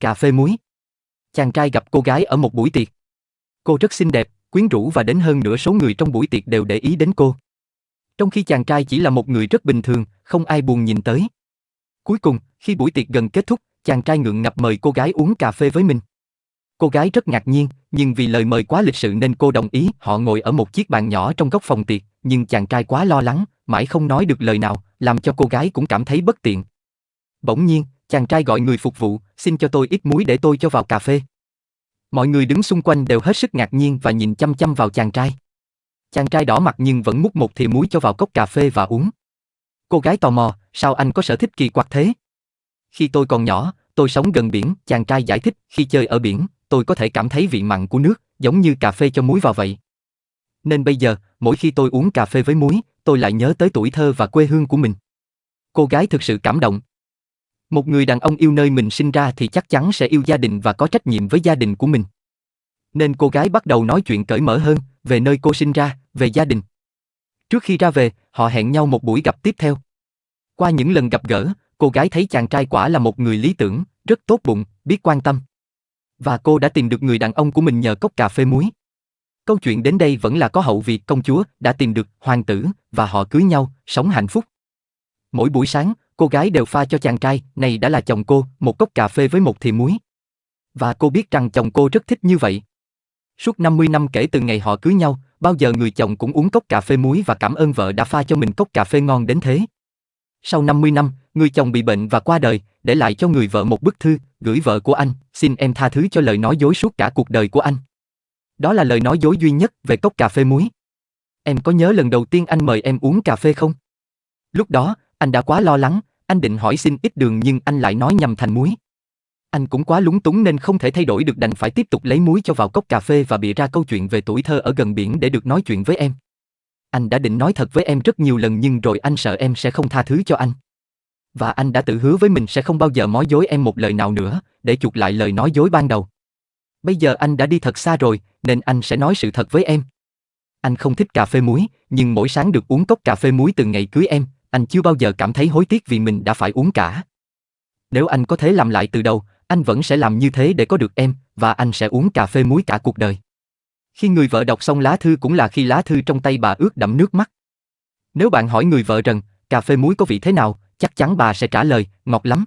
Cà phê muối. Chàng trai gặp cô gái ở một buổi tiệc. Cô rất xinh đẹp, quyến rũ và đến hơn nửa số người trong buổi tiệc đều để ý đến cô. Trong khi chàng trai chỉ là một người rất bình thường, không ai buồn nhìn tới. Cuối cùng, khi buổi tiệc gần kết thúc, chàng trai ngượng ngập mời cô gái uống cà phê với mình. Cô gái rất ngạc nhiên, nhưng vì lời mời quá lịch sự nên cô đồng ý. Họ ngồi ở một chiếc bàn nhỏ trong góc phòng tiệc, nhưng chàng trai quá lo lắng, mãi không nói được lời nào, làm cho cô gái cũng cảm thấy bất tiện. Bỗng nhiên, chàng trai gọi người phục vụ, xin cho tôi ít muối để tôi cho vào cà phê. Mọi người đứng xung quanh đều hết sức ngạc nhiên và nhìn chăm chăm vào chàng trai. Chàng trai đỏ mặt nhưng vẫn múc một thìa muối cho vào cốc cà phê và uống. Cô gái tò mò, sao anh có sở thích kỳ quặc thế? Khi tôi còn nhỏ, tôi sống gần biển, chàng trai giải thích, khi chơi ở biển, tôi có thể cảm thấy vị mặn của nước, giống như cà phê cho muối vào vậy. Nên bây giờ, mỗi khi tôi uống cà phê với muối, tôi lại nhớ tới tuổi thơ và quê hương của mình. Cô gái thực sự cảm động. Một người đàn ông yêu nơi mình sinh ra thì chắc chắn sẽ yêu gia đình và có trách nhiệm với gia đình của mình. Nên cô gái bắt đầu nói chuyện cởi mở hơn về nơi cô sinh ra, về gia đình. Trước khi ra về, họ hẹn nhau một buổi gặp tiếp theo. Qua những lần gặp gỡ, cô gái thấy chàng trai quả là một người lý tưởng, rất tốt bụng, biết quan tâm. Và cô đã tìm được người đàn ông của mình nhờ cốc cà phê muối. Câu chuyện đến đây vẫn là có hậu việc công chúa đã tìm được hoàng tử và họ cưới nhau, sống hạnh phúc. Mỗi buổi sáng, cô gái đều pha cho chàng trai, này đã là chồng cô, một cốc cà phê với một thìa muối. Và cô biết rằng chồng cô rất thích như vậy. Suốt 50 năm kể từ ngày họ cưới nhau, bao giờ người chồng cũng uống cốc cà phê muối và cảm ơn vợ đã pha cho mình cốc cà phê ngon đến thế. Sau 50 năm, người chồng bị bệnh và qua đời, để lại cho người vợ một bức thư, gửi vợ của anh, xin em tha thứ cho lời nói dối suốt cả cuộc đời của anh. Đó là lời nói dối duy nhất về cốc cà phê muối. Em có nhớ lần đầu tiên anh mời em uống cà phê không? Lúc đó, anh đã quá lo lắng, anh định hỏi xin ít đường nhưng anh lại nói nhầm thành muối. Anh cũng quá lúng túng nên không thể thay đổi được đành phải tiếp tục lấy muối cho vào cốc cà phê và bịa ra câu chuyện về tuổi thơ ở gần biển để được nói chuyện với em. Anh đã định nói thật với em rất nhiều lần nhưng rồi anh sợ em sẽ không tha thứ cho anh. Và anh đã tự hứa với mình sẽ không bao giờ nói dối em một lời nào nữa, để chuộc lại lời nói dối ban đầu. Bây giờ anh đã đi thật xa rồi, nên anh sẽ nói sự thật với em. Anh không thích cà phê muối, nhưng mỗi sáng được uống cốc cà phê muối từ ngày cưới em, anh chưa bao giờ cảm thấy hối tiếc vì mình đã phải uống cả. Nếu anh có thể làm lại từ đầu, anh vẫn sẽ làm như thế để có được em, và anh sẽ uống cà phê muối cả cuộc đời. Khi người vợ đọc xong lá thư cũng là khi lá thư trong tay bà ướt đẫm nước mắt. Nếu bạn hỏi người vợ rằng, cà phê muối có vị thế nào, chắc chắn bà sẽ trả lời, ngọt lắm.